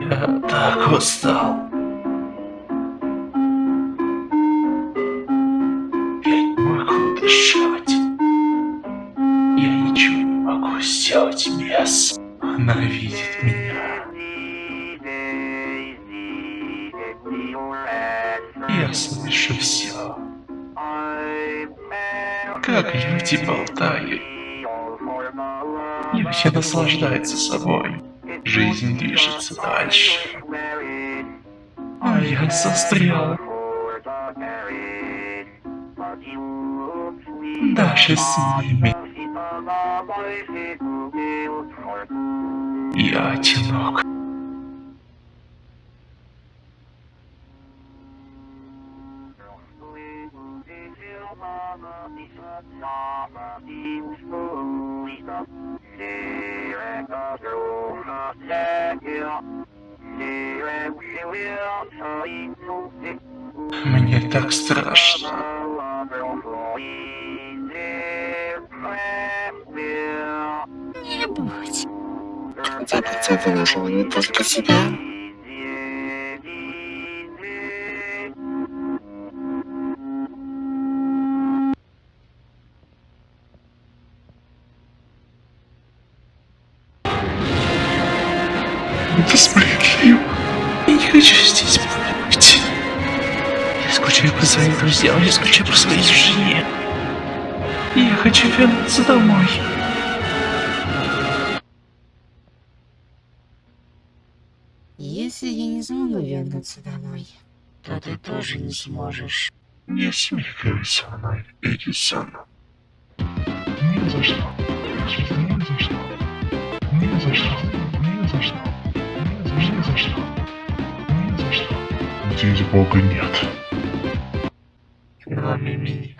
Я так устал. Я не могу дышать. Я ничего не могу сделать без. Она видит меня. Я слышу все. Как люди болтают. Люди наслаждаются собой. Жизнь движется дальше. А я застрял. Даже с ними. Я одинок. Мне так страшно. Будь. Хотя выложила не только себя. Это справедливо. Я не хочу здесь быть. Я скучаю по своим друзьям, я скучаю по своей жене. Я хочу вернуться домой. Если я не смогу вернуться домой, то ты тоже не сможешь. Не смекай со мной, иди сам. Ни за что. Ни за что. Ни за что. Ни за что. Ни за что. Ни за что. Здесь Бога нет. Кроме меня.